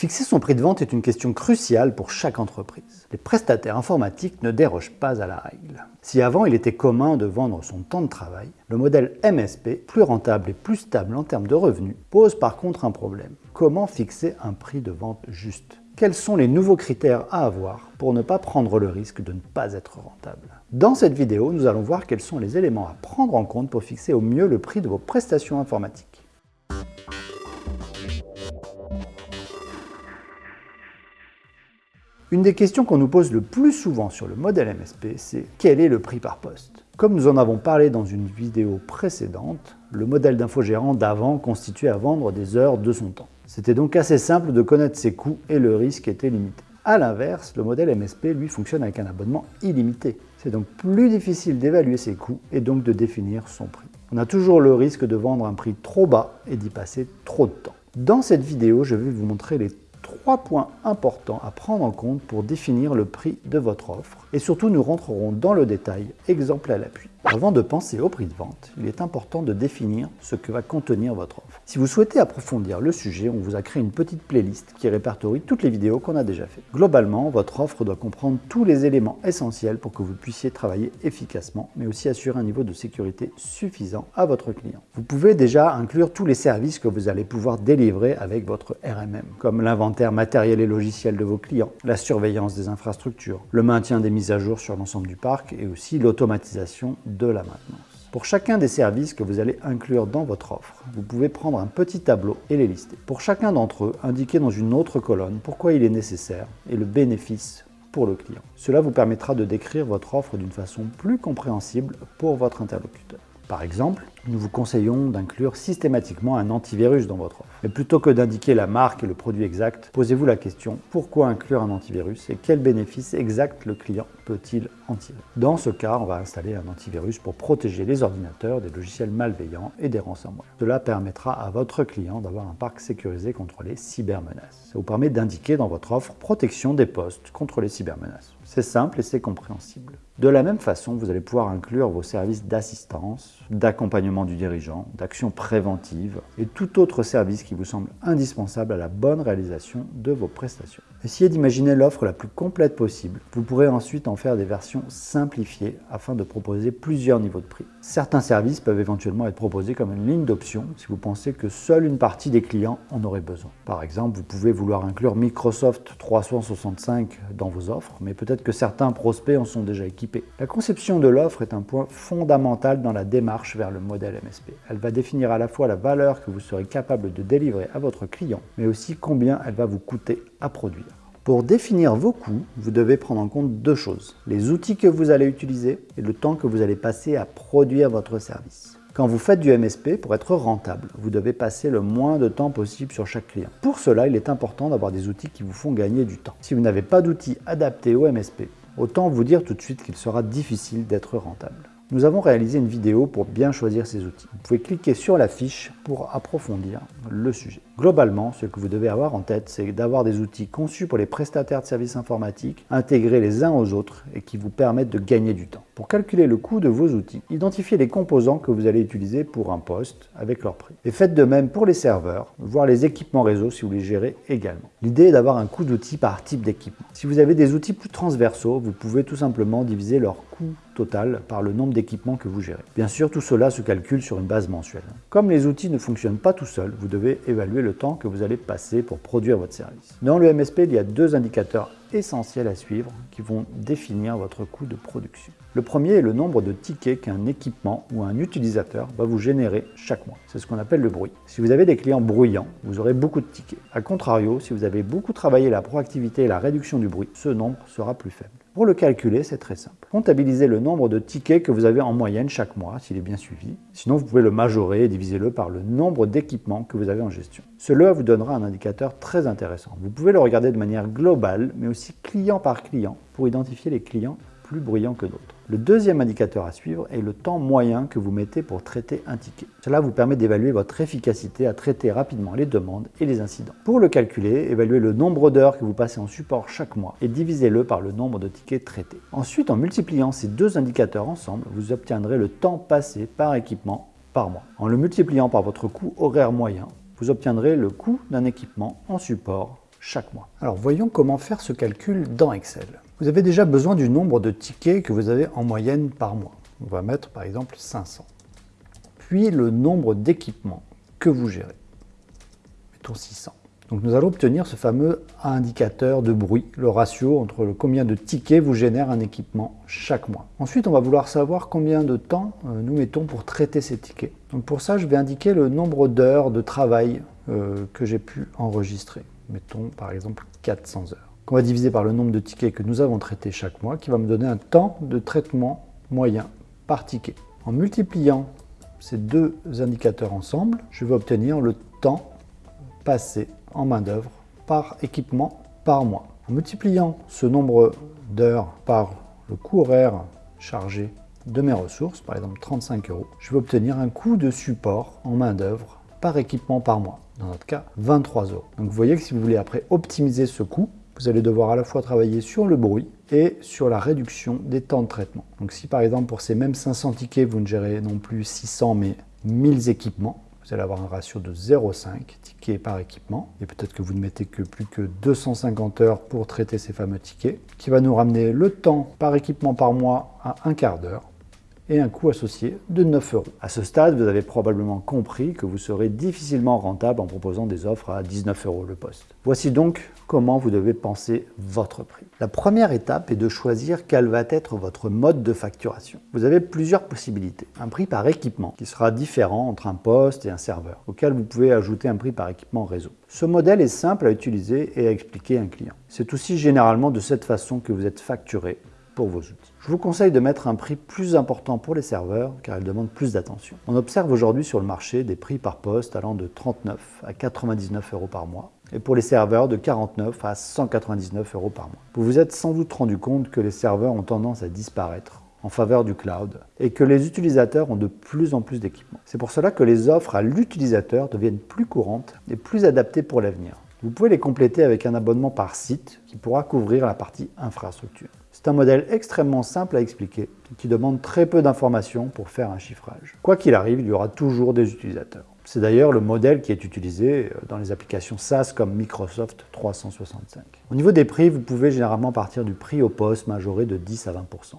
Fixer son prix de vente est une question cruciale pour chaque entreprise. Les prestataires informatiques ne dérogent pas à la règle. Si avant il était commun de vendre son temps de travail, le modèle MSP, plus rentable et plus stable en termes de revenus, pose par contre un problème. Comment fixer un prix de vente juste? Quels sont les nouveaux critères à avoir pour ne pas prendre le risque de ne pas être rentable? Dans cette vidéo, nous allons voir quels sont les éléments à prendre en compte pour fixer au mieux le prix de vos prestations informatiques. Une des questions qu'on nous pose le plus souvent sur le modèle MSP, c'est quel est le prix par poste? Comme nous en avons parlé dans une vidéo précédente, le modèle d'infogérant d'avant constituait à vendre des heures de son temps. C'était donc assez simple de connaître ses coûts et le risque était limité. A l'inverse, le modèle MSP, lui, fonctionne avec un abonnement illimité. C'est donc plus difficile d'évaluer ses coûts et donc de définir son prix. On a toujours le risque de vendre un prix trop bas et d'y passer trop de temps. Dans cette vidéo, je vais vous montrer les trois points importants à prendre en compte pour définir le prix de votre offre. Et surtout, nous rentrerons dans le détail, exemple à l'appui. Avant de penser au prix de vente, il est important de définir ce que va contenir votre offre. Si vous souhaitez approfondir le sujet, on vous a créé une petite playlist qui répertorie toutes les vidéos qu'on a déjà faites. Globalement, votre offre doit comprendre tous les éléments essentiels pour que vous puissiez travailler efficacement, mais aussi assurer un niveau de sécurité suffisant à votre client. Vous pouvez déjà inclure tous les services que vous allez pouvoir délivrer avec votre RMM, comme l'inventaire matériel et logiciel de vos clients, la surveillance des infrastructures, le maintien des mises à jour sur l'ensemble du parc et aussi l'automatisation de la maintenance. Pour chacun des services que vous allez inclure dans votre offre, vous pouvez prendre un petit tableau et les lister. Pour chacun d'entre eux, indiquez dans une autre colonne pourquoi il est nécessaire et le bénéfice pour le client. Cela vous permettra de décrire votre offre d'une façon plus compréhensible pour votre interlocuteur. Par exemple, nous vous conseillons d'inclure systématiquement un antivirus dans votre offre. Mais plutôt que d'indiquer la marque et le produit exact, posez-vous la question pourquoi inclure un antivirus et quel bénéfice exact le client peut-il en tirer? Dans ce cas, on va installer un antivirus pour protéger les ordinateurs des logiciels malveillants et des ransomware. Cela permettra à votre client d'avoir un parc sécurisé contre les cybermenaces. Ça vous permet d'indiquer dans votre offre protection des postes contre les cybermenaces. C'est simple et c'est compréhensible. De la même façon, vous allez pouvoir inclure vos services d'assistance, d'accompagnement du dirigeant, d'action préventive et tout autre service qui vous semble indispensable à la bonne réalisation de vos prestations. Essayez d'imaginer l'offre la plus complète possible. Vous pourrez ensuite en faire des versions simplifiées afin de proposer plusieurs niveaux de prix. Certains services peuvent éventuellement être proposés comme une ligne d'options si vous pensez que seule une partie des clients en aurait besoin. Par exemple, vous pouvez vouloir inclure Microsoft 365 dans vos offres, mais peut-être que certains prospects en sont déjà équipés. La conception de l'offre est un point fondamental dans la démarche vers le modèle MSP. Elle va définir à la fois la valeur que vous serez capable de délivrer à votre client, mais aussi combien elle va vous coûter à produire. Pour définir vos coûts, vous devez prendre en compte deux choses. Les outils que vous allez utiliser et le temps que vous allez passer à produire votre service. Quand vous faites du MSP, pour être rentable, vous devez passer le moins de temps possible sur chaque client. Pour cela, il est important d'avoir des outils qui vous font gagner du temps. Si vous n'avez pas d'outils adaptés au MSP, autant vous dire tout de suite qu'il sera difficile d'être rentable. Nous avons réalisé une vidéo pour bien choisir ces outils. Vous pouvez cliquer sur la fiche pour approfondir le sujet. Globalement, ce que vous devez avoir en tête, c'est d'avoir des outils conçus pour les prestataires de services informatiques, intégrés les uns aux autres et qui vous permettent de gagner du temps. Pour calculer le coût de vos outils, identifiez les composants que vous allez utiliser pour un poste avec leur prix. Et faites de même pour les serveurs, voire les équipements réseau si vous les gérez également. L'idée est d'avoir un coût d'outil par type d'équipement. Si vous avez des outils plus transversaux, vous pouvez tout simplement diviser leur coût total par le nombre d'équipements que vous gérez. Bien sûr, tout cela se calcule sur une base mensuelle. Comme les outils ne fonctionnent pas tout seuls, vous devez évaluer le temps que vous allez passer pour produire votre service. Dans le MSP, il y a deux indicateurs essentiels à suivre qui vont définir votre coût de production. Le premier est le nombre de tickets qu'un équipement ou un utilisateur va vous générer chaque mois. C'est ce qu'on appelle le bruit. Si vous avez des clients bruyants, vous aurez beaucoup de tickets. A contrario, si vous avez beaucoup travaillé la proactivité et la réduction du bruit, ce nombre sera plus faible. Pour le calculer, c'est très simple. Comptabilisez le nombre de tickets que vous avez en moyenne chaque mois, s'il est bien suivi. Sinon, vous pouvez le majorer et diviser-le par le nombre d'équipements que vous avez en gestion. Cela vous donnera un indicateur très intéressant. Vous pouvez le regarder de manière globale, mais aussi client par client, pour identifier les clients plus que d'autres. Le deuxième indicateur à suivre est le temps moyen que vous mettez pour traiter un ticket. Cela vous permet d'évaluer votre efficacité à traiter rapidement les demandes et les incidents. Pour le calculer, évaluez le nombre d'heures que vous passez en support chaque mois et divisez-le par le nombre de tickets traités. Ensuite, en multipliant ces deux indicateurs ensemble, vous obtiendrez le temps passé par équipement par mois. En le multipliant par votre coût horaire moyen, vous obtiendrez le coût d'un équipement en support chaque mois. Alors voyons comment faire ce calcul dans Excel. Vous avez déjà besoin du nombre de tickets que vous avez en moyenne par mois. On va mettre par exemple 500. Puis le nombre d'équipements que vous gérez. Mettons 600. Donc nous allons obtenir ce fameux indicateur de bruit, le ratio entre le combien de tickets vous génère un équipement chaque mois. Ensuite, on va vouloir savoir combien de temps euh, nous mettons pour traiter ces tickets. Donc pour ça, je vais indiquer le nombre d'heures de travail euh, que j'ai pu enregistrer. Mettons par exemple 400 heures. Qu'on va diviser par le nombre de tickets que nous avons traités chaque mois, qui va me donner un temps de traitement moyen par ticket. En multipliant ces deux indicateurs ensemble, je vais obtenir le temps passé en main-d'œuvre par équipement par mois. En multipliant ce nombre d'heures par le coût horaire chargé de mes ressources, par exemple 35 euros, je vais obtenir un coût de support en main-d'œuvre par équipement par mois. Dans notre cas, 23 euros. Donc vous voyez que si vous voulez après optimiser ce coût, vous allez devoir à la fois travailler sur le bruit et sur la réduction des temps de traitement. Donc si par exemple pour ces mêmes 500 tickets, vous ne gérez non plus 600 mais 1000 équipements, vous allez avoir un ratio de 0,5 tickets par équipement. Et peut-être que vous ne mettez que plus que 250 heures pour traiter ces fameux tickets, qui va nous ramener le temps par équipement par mois à un quart d'heure et un coût associé de 9 euros. À ce stade, vous avez probablement compris que vous serez difficilement rentable en proposant des offres à 19 euros le poste. Voici donc comment vous devez penser votre prix. La première étape est de choisir quel va être votre mode de facturation. Vous avez plusieurs possibilités. Un prix par équipement, qui sera différent entre un poste et un serveur, auquel vous pouvez ajouter un prix par équipement réseau. Ce modèle est simple à utiliser et à expliquer à un client. C'est aussi généralement de cette façon que vous êtes facturé vos outils. Je vous conseille de mettre un prix plus important pour les serveurs car ils demandent plus d'attention. On observe aujourd'hui sur le marché des prix par poste allant de 39 à 99 euros par mois et pour les serveurs de 49 à 199 euros par mois. Vous vous êtes sans doute rendu compte que les serveurs ont tendance à disparaître en faveur du cloud et que les utilisateurs ont de plus en plus d'équipements. C'est pour cela que les offres à l'utilisateur deviennent plus courantes et plus adaptées pour l'avenir. Vous pouvez les compléter avec un abonnement par site qui pourra couvrir la partie infrastructure. C'est un modèle extrêmement simple à expliquer qui demande très peu d'informations pour faire un chiffrage. Quoi qu'il arrive, il y aura toujours des utilisateurs. C'est d'ailleurs le modèle qui est utilisé dans les applications SaaS comme Microsoft 365. Au niveau des prix, vous pouvez généralement partir du prix au poste majoré de 10 à 20%.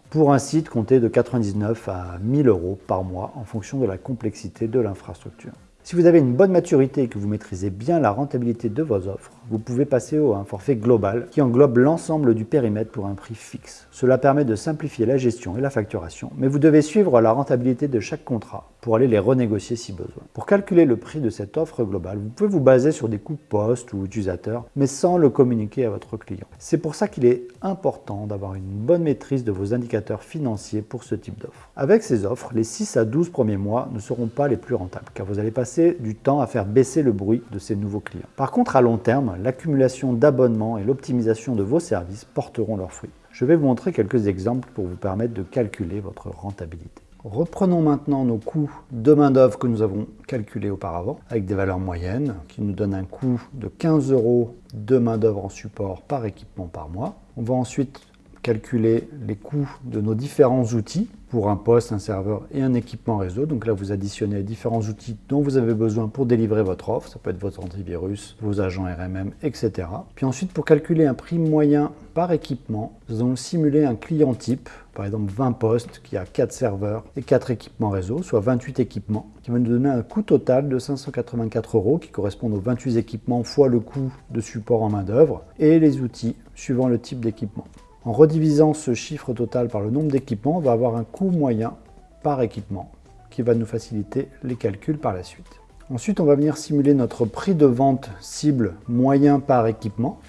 Pour un site, comptez de 99 à 1000 euros par mois en fonction de la complexité de l'infrastructure. Si vous avez une bonne maturité et que vous maîtrisez bien la rentabilité de vos offres, vous pouvez passer à un forfait global qui englobe l'ensemble du périmètre pour un prix fixe. Cela permet de simplifier la gestion et la facturation, mais vous devez suivre la rentabilité de chaque contrat pour aller les renégocier si besoin. Pour calculer le prix de cette offre globale, vous pouvez vous baser sur des coûts poste ou utilisateurs, mais sans le communiquer à votre client. C'est pour ça qu'il est important d'avoir une bonne maîtrise de vos indicateurs financiers pour ce type d'offre. Avec ces offres, les 6 à 12 premiers mois ne seront pas les plus rentables, car vous allez passer du temps à faire baisser le bruit de ces nouveaux clients. Par contre, à long terme, l'accumulation d'abonnements et l'optimisation de vos services porteront leurs fruits. Je vais vous montrer quelques exemples pour vous permettre de calculer votre rentabilité. Reprenons maintenant nos coûts de main-d'œuvre que nous avons calculés auparavant avec des valeurs moyennes qui nous donnent un coût de 15 euros de main-d'œuvre en support par équipement par mois. On va ensuite calculer les coûts de nos différents outils pour un poste, un serveur et un équipement réseau. Donc là, vous additionnez différents outils dont vous avez besoin pour délivrer votre offre. Ça peut être votre antivirus, vos agents RMM, etc. Puis ensuite, pour calculer un prix moyen par équipement, nous allons simuler un client type, par exemple 20 postes qui a 4 serveurs et 4 équipements réseau, soit 28 équipements, qui va nous donner un coût total de 584 euros qui correspond aux 28 équipements fois le coût de support en main d'œuvre et les outils suivant le type d'équipement. En redivisant ce chiffre total par le nombre d'équipements, on va avoir un coût moyen par équipement qui va nous faciliter les calculs par la suite. Ensuite, on va venir simuler notre prix de vente cible moyen par équipement.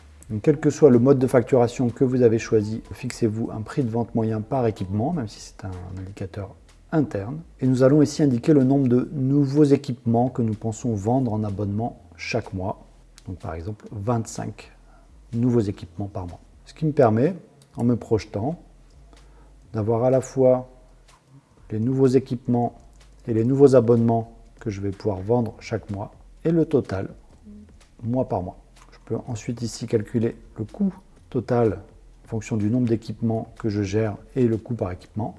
Quel que soit le mode de facturation que vous avez choisi, fixez-vous un prix de vente moyen par équipement, même si c'est un indicateur interne. Et nous allons ici indiquer le nombre de nouveaux équipements que nous pensons vendre en abonnement chaque mois. Donc par exemple 25 nouveaux équipements par mois. Ce qui me permet en me projetant, d'avoir à la fois les nouveaux équipements et les nouveaux abonnements que je vais pouvoir vendre chaque mois, et le total, mois par mois. Je peux ensuite ici calculer le coût total en fonction du nombre d'équipements que je gère et le coût par équipement,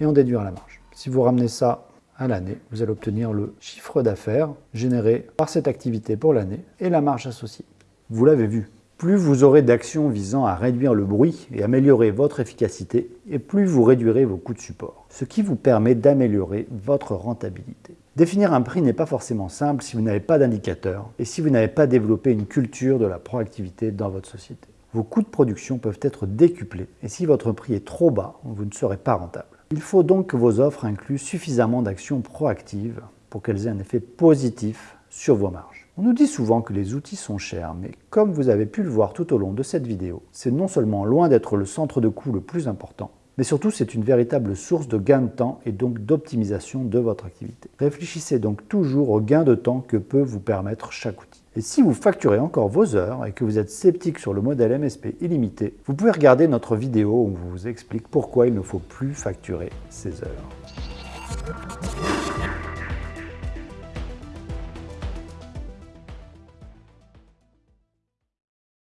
et en déduire la marge. Si vous ramenez ça à l'année, vous allez obtenir le chiffre d'affaires généré par cette activité pour l'année et la marge associée. Vous l'avez vu, Plus vous aurez d'actions visant à réduire le bruit et améliorer votre efficacité, et plus vous réduirez vos coûts de support, ce qui vous permet d'améliorer votre rentabilité. Définir un prix n'est pas forcément simple si vous n'avez pas d'indicateur et si vous n'avez pas développé une culture de la proactivité dans votre société. Vos coûts de production peuvent être décuplés et si votre prix est trop bas, vous ne serez pas rentable. Il faut donc que vos offres incluent suffisamment d'actions proactives pour qu'elles aient un effet positif sur vos marges. On nous dit souvent que les outils sont chers, mais comme vous avez pu le voir tout au long de cette vidéo, c'est non seulement loin d'être le centre de coût le plus important, mais surtout, c'est une véritable source de gain de temps et donc d'optimisation de votre activité. Réfléchissez donc toujours au gain de temps que peut vous permettre chaque outil. Et si vous facturez encore vos heures et que vous êtes sceptique sur le modèle MSP illimité, vous pouvez regarder notre vidéo où on vous explique pourquoi il ne faut plus facturer ces heures.